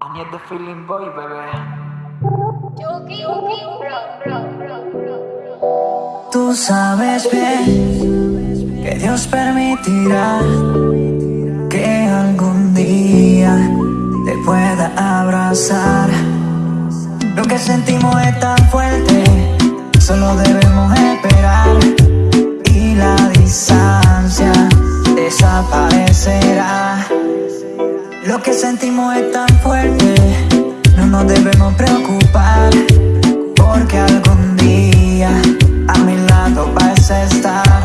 I need the feeling boy, bebé. Tú sabes bien que Dios permitirá que algún día te pueda abrazar. Lo que sentimos es tan fuerte, solo debemos esperar y la distancia desaparecerá. Lo que sentimos es tan fuerte, no nos debemos preocupar porque algún día a mi lado vas a estar.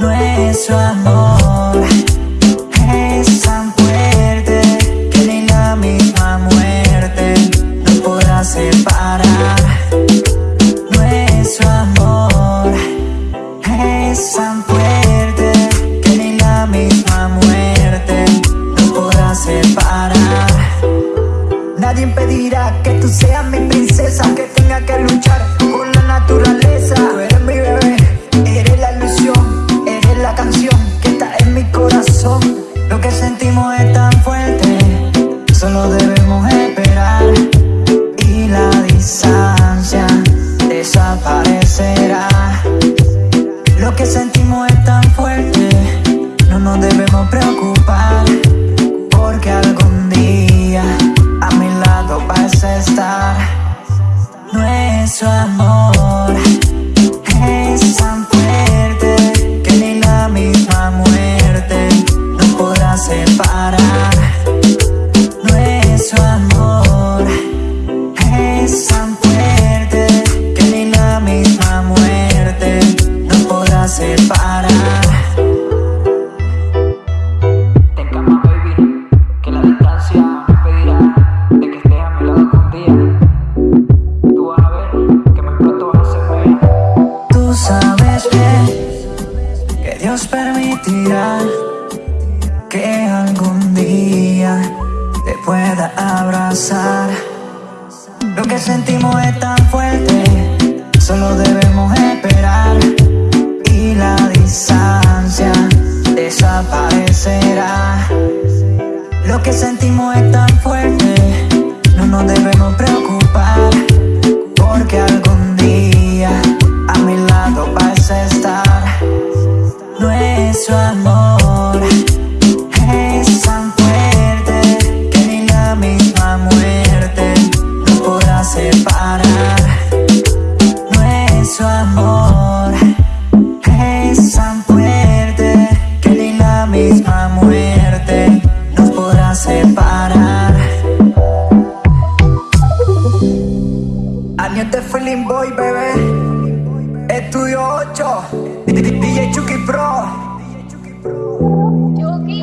Nuestro amor es tan fuerte que ni la misma muerte nos podrá separar. Nuestro amor es tan fuerte que tú seas mi princesa Que tenga que luchar con la naturaleza. Tú eres mi bebé, eres la ilusión Eres la canción que está en mi corazón. Lo que sentimos es tan fuerte Solo debemos esperar. Y la distancia desaparecerá. Lo que sentimos es tan fuerte No nos debemos preocupar Nuestro amor que algún día te pueda abrazar. Lo que sentimos es tan fuerte, solo debemos esperar y la distancia desaparecerá. Lo que sentimos es tan fuerte, no nos debemos preocupar porque algún día a mi lado vas a estar. Nuestro amor bebé. Estudio 8. DJ Chucky Pro. Chucky.